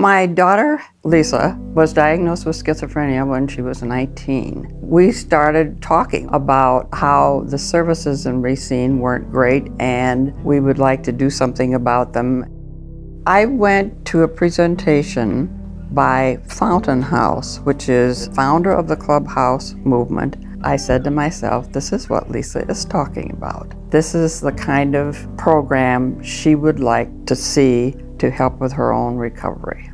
My daughter, Lisa, was diagnosed with schizophrenia when she was 19. We started talking about how the services in Racine weren't great and we would like to do something about them. I went to a presentation by Fountain House, which is founder of the Clubhouse movement. I said to myself, this is what Lisa is talking about. This is the kind of program she would like to see to help with her own recovery.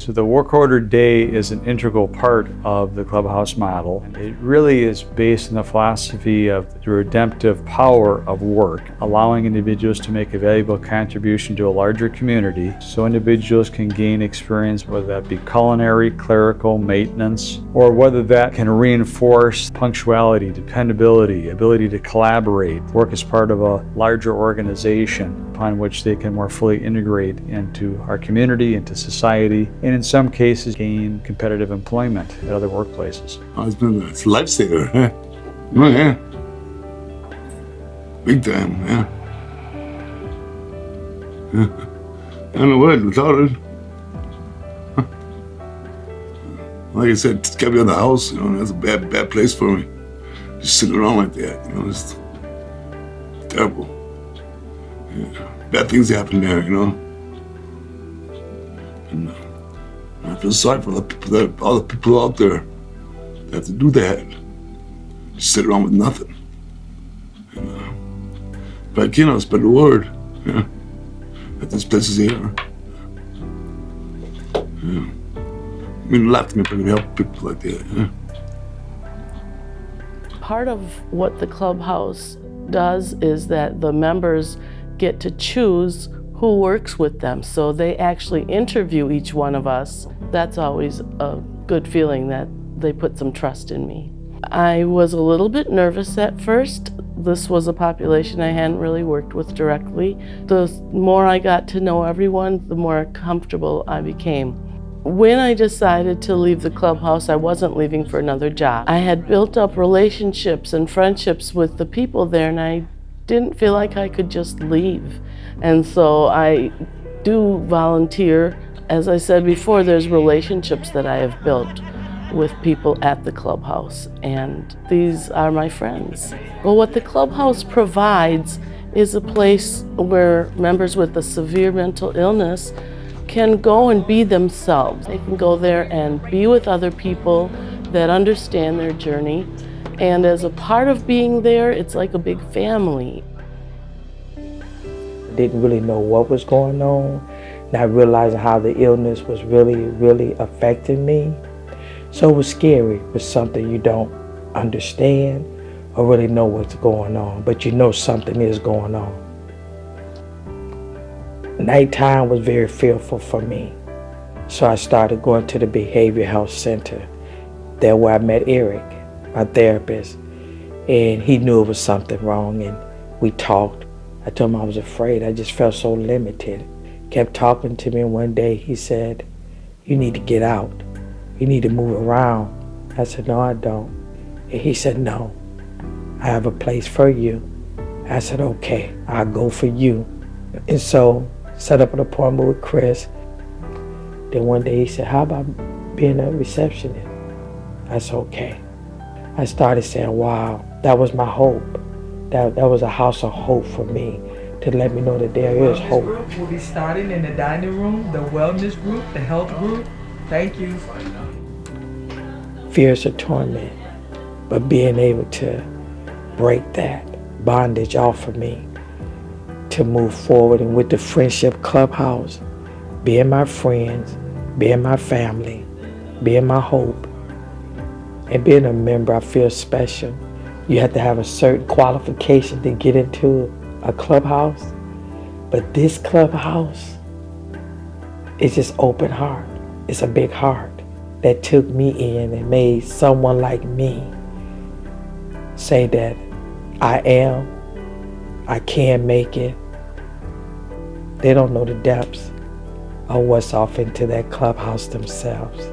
So the work order day is an integral part of the clubhouse model. It really is based on the philosophy of the redemptive power of work, allowing individuals to make a valuable contribution to a larger community so individuals can gain experience, whether that be culinary, clerical, maintenance, or whether that can reinforce punctuality, dependability, ability to collaborate, work as part of a larger organization upon which they can more fully integrate into our community, into society, and in some cases gain competitive employment at other workplaces. Oh, it's been a lifesaver. Huh? Oh, yeah. Big time, yeah. I don't know what, without it. Like I said, it's kept me in the house, you know, that's a bad, bad place for me. Just sitting around like that, you know, it's terrible. Bad things happen there, you know. And, uh, I feel sorry for the people that, all the people out there that have to do that. Just sit around with nothing. And, uh, if I I'll spread the word. Yeah. That this place is here. Yeah. I mean to me if I help people like that. Yeah. Part of what the clubhouse does is that the members get to choose who works with them. So they actually interview each one of us. That's always a good feeling that they put some trust in me. I was a little bit nervous at first. This was a population I hadn't really worked with directly. The more I got to know everyone, the more comfortable I became. When I decided to leave the clubhouse, I wasn't leaving for another job. I had built up relationships and friendships with the people there and I didn't feel like I could just leave. And so I do volunteer. As I said before, there's relationships that I have built with people at the clubhouse, and these are my friends. Well, what the clubhouse provides is a place where members with a severe mental illness can go and be themselves. They can go there and be with other people that understand their journey and as a part of being there, it's like a big family. Didn't really know what was going on, not realizing how the illness was really, really affecting me. So it was scary. It was something you don't understand or really know what's going on, but you know something is going on. Nighttime was very fearful for me. So I started going to the behavior health center. There where I met Eric my therapist, and he knew it was something wrong, and we talked. I told him I was afraid. I just felt so limited. Kept talking to me, and one day he said, you need to get out. You need to move around. I said, no, I don't. And he said, no, I have a place for you. I said, okay, I'll go for you. And so set up an appointment with Chris. Then one day he said, how about being a receptionist? I said, okay. I started saying, wow, that was my hope. That, that was a house of hope for me to let me know that there the is hope. Group will be starting in the dining room, the wellness group, the health group. Thank you. Fears of torment, but being able to break that bondage off of me to move forward and with the friendship clubhouse, being my friends, being my family, being my hope, and being a member, I feel special. You have to have a certain qualification to get into a clubhouse. But this clubhouse is just open heart. It's a big heart that took me in and made someone like me say that I am, I can make it. They don't know the depths of what's off into that clubhouse themselves.